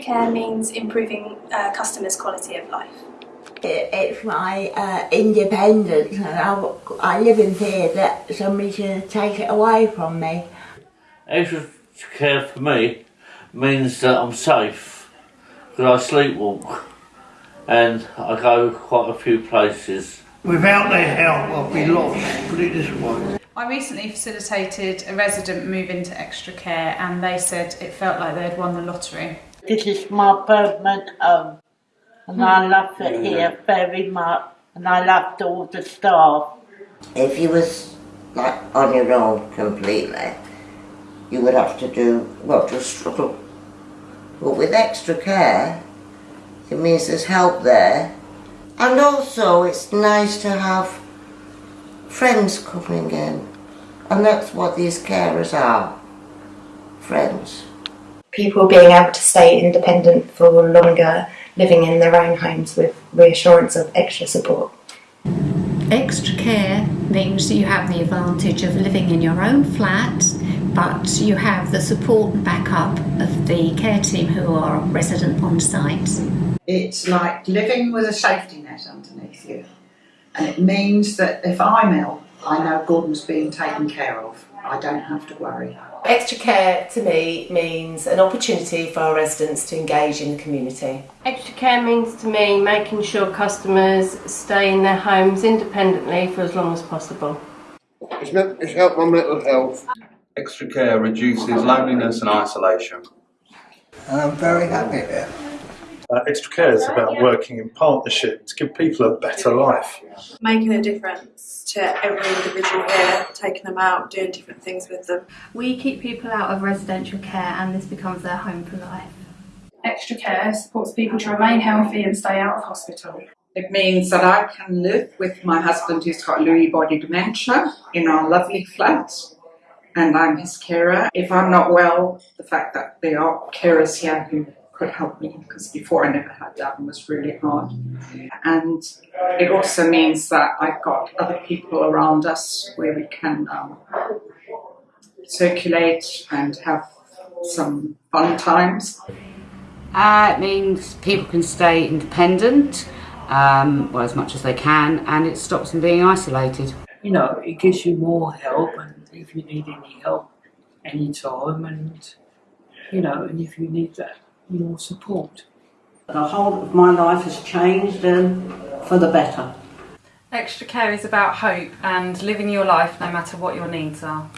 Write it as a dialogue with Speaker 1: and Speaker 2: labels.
Speaker 1: care means improving uh, customers' quality of life.
Speaker 2: It, it's my uh, independence and I, I live in fear that somebody's going to take it away from me.
Speaker 3: Extra care for me means that I'm safe because I sleepwalk and I go quite a few places.
Speaker 4: Without their help, I'd be lost, put it this way.
Speaker 5: I recently facilitated a resident move into extra care and they said it felt like they'd won the lottery.
Speaker 2: This is my permanent home um, and I hmm. love it here very much and I loved all the staff.
Speaker 6: If you was like on your own completely, you would have to do, well, just struggle. But with extra care, it means there's help there. And also it's nice to have friends coming in. And that's what these carers are. Friends.
Speaker 7: People being able to stay independent for longer, living in their own homes with reassurance of extra support.
Speaker 8: Extra care means that you have the advantage of living in your own flat, but you have the support and backup of the care team who are resident on site.
Speaker 9: It's like living with a safety net underneath you. And it means that if I'm ill, I know Gordon's being taken care of. I don't have to worry.
Speaker 10: Extra care to me means an opportunity for our residents to engage in the community.
Speaker 11: Extra care means to me making sure customers stay in their homes independently for as long as possible.
Speaker 12: It's, meant, it's helped my mental health.
Speaker 13: Extra care reduces loneliness and isolation.
Speaker 4: And I'm very happy here.
Speaker 14: Uh, extra care is about working in partnership to give people a better life.
Speaker 15: Making a difference to every individual here, taking them out, doing different things with them.
Speaker 16: We keep people out of residential care and this becomes their home for life.
Speaker 17: Extra care supports people to remain healthy and stay out of hospital.
Speaker 18: It means that I can live with my husband who's got Lewy body dementia in our lovely flat and I'm his carer. If I'm not well, the fact that there are carers here who could help me because before I never had that and was really hard. And it also means that I've got other people around us where we can um, circulate and have some fun times.
Speaker 19: Uh, it means people can stay independent, um, well, as much as they can, and it stops them being isolated.
Speaker 20: You know, it gives you more help, and if you need any help anytime, and you know, and if you need that more support.
Speaker 21: The whole of my life has changed um, for the better.
Speaker 5: Extra care is about hope and living your life no matter what your needs are.